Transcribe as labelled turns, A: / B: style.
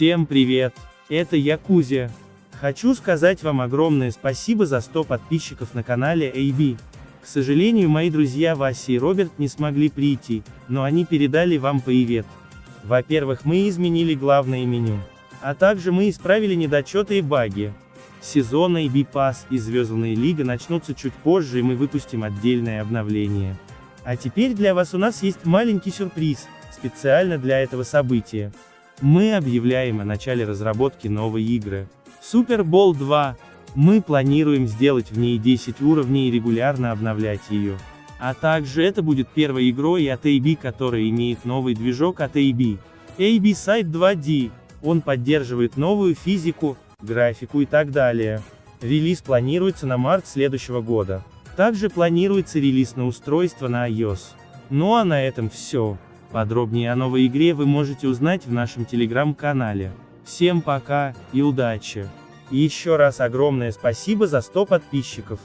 A: Всем привет! Это я Кузя. Хочу сказать вам огромное спасибо за 100 подписчиков на канале AB. К сожалению мои друзья Вася и Роберт не смогли прийти, но они передали вам привет. Во-первых мы изменили главное меню. А также мы исправили недочеты и баги. Сезон AB Pass и Звездная Лига начнутся чуть позже и мы выпустим отдельное обновление. А теперь для вас у нас есть маленький сюрприз, специально для этого события. Мы объявляем о начале разработки новой игры. Super Bowl 2. Мы планируем сделать в ней 10 уровней и регулярно обновлять ее. А также это будет первой игрой от AB, которая имеет новый движок от AB. AB Site 2D. Он поддерживает новую физику, графику и так далее. Релиз планируется на март следующего года. Также планируется релиз на устройство на iOS. Ну а на этом все. Подробнее о новой игре вы можете узнать в нашем телеграм-канале. Всем пока, и удачи! И еще раз огромное спасибо за 100 подписчиков.